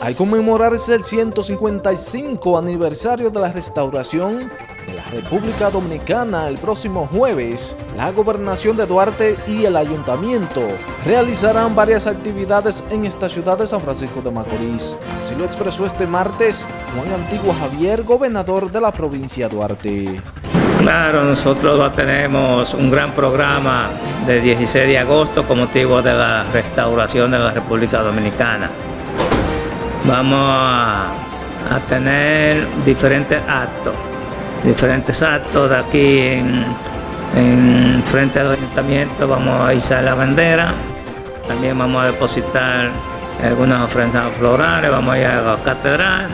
Al conmemorarse el 155 aniversario de la restauración de la República Dominicana el próximo jueves, la Gobernación de Duarte y el Ayuntamiento realizarán varias actividades en esta ciudad de San Francisco de Macorís. Así lo expresó este martes Juan Antiguo Javier, gobernador de la provincia de Duarte. Claro, nosotros tenemos un gran programa de 16 de agosto con motivo de la restauración de la República Dominicana vamos a, tener diferentes actos, diferentes actos de aquí en, frente al ayuntamiento, vamos a izar la bandera, también vamos a depositar algunas ofrendas florales, vamos a ir a la catedral.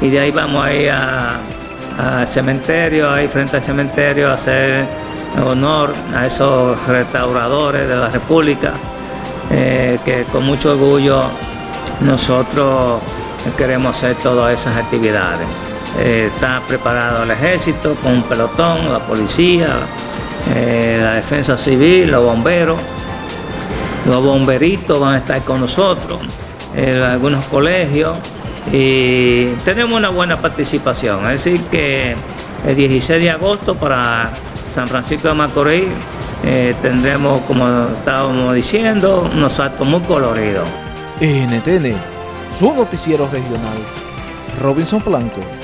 Y de ahí vamos a ir al cementerio, ahí frente al cementerio a hacer honor a esos restauradores de la República eh, que con mucho orgullo nosotros queremos hacer todas esas actividades. Eh, está preparado el ejército con un pelotón, la policía, eh, la defensa civil, los bomberos. Los bomberitos van a estar con nosotros, en algunos colegios y tenemos una buena participación. Es decir que el 16 de agosto para San Francisco de Macorís eh, tendremos, como estábamos diciendo, unos actos muy coloridos. NTN, su noticiero regional. Robinson Blanco.